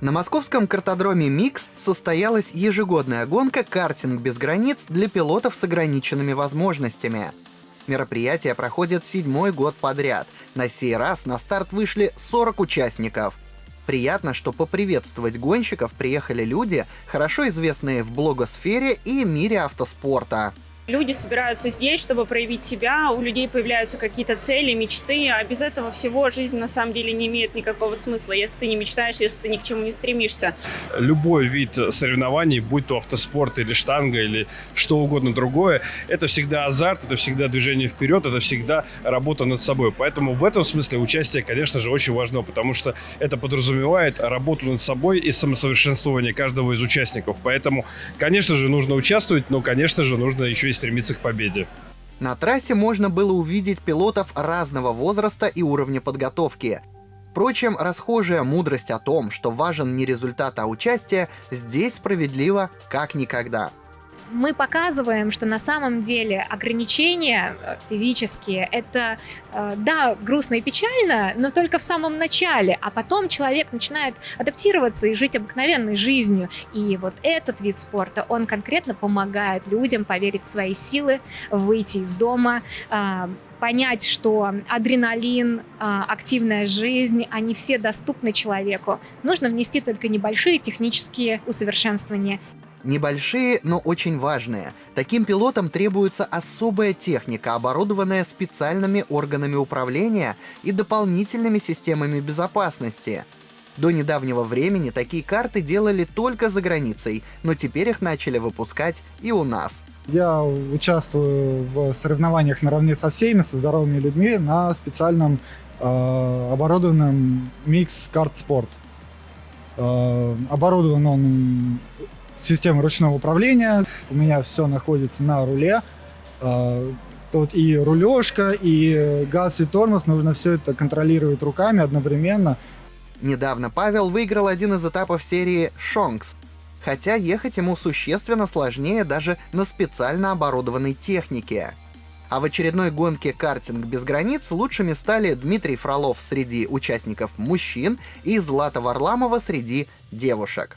На московском картодроме «Микс» состоялась ежегодная гонка «Картинг без границ» для пилотов с ограниченными возможностями. Мероприятие проходит седьмой год подряд. На сей раз на старт вышли 40 участников. Приятно, что поприветствовать гонщиков приехали люди, хорошо известные в блогосфере и мире автоспорта. Люди собираются здесь, чтобы проявить себя, у людей появляются какие-то цели, мечты, а без этого всего жизнь на самом деле не имеет никакого смысла, если ты не мечтаешь, если ты ни к чему не стремишься. Любой вид соревнований, будь то автоспорт или штанга или что угодно другое, это всегда азарт, это всегда движение вперед, это всегда работа над собой. Поэтому в этом смысле участие, конечно же, очень важно, потому что это подразумевает работу над собой и самосовершенствование каждого из участников. Поэтому, конечно же, нужно участвовать, но, конечно же, нужно еще и стремиться к победе. На трассе можно было увидеть пилотов разного возраста и уровня подготовки. Впрочем, расхожая мудрость о том, что важен не результат, а участие, здесь справедлива как никогда мы показываем, что на самом деле ограничения э, физические — это, э, да, грустно и печально, но только в самом начале, а потом человек начинает адаптироваться и жить обыкновенной жизнью. И вот этот вид спорта, он конкретно помогает людям поверить в свои силы, выйти из дома, э, понять, что адреналин, активная жизнь, они все доступны человеку. Нужно внести только небольшие технические усовершенствования. Небольшие, но очень важные. Таким пилотам требуется особая техника, оборудованная специальными органами управления и дополнительными системами безопасности. До недавнего времени такие карты делали только за границей, но теперь их начали выпускать и у нас. Я участвую в соревнованиях наравне со всеми, со здоровыми людьми на специальном э, оборудованном микс карт спорт. Э, оборудован он система ручного управления. У меня все находится на руле. А, тут и рулежка, и газ, и тормоз. Нужно все это контролировать руками одновременно. Недавно Павел выиграл один из этапов серии «Шонкс», хотя ехать ему существенно сложнее даже на специально оборудованной технике. А в очередной гонке «Картинг без границ» лучшими стали Дмитрий Фролов среди участников мужчин и Злата Варламова среди девушек.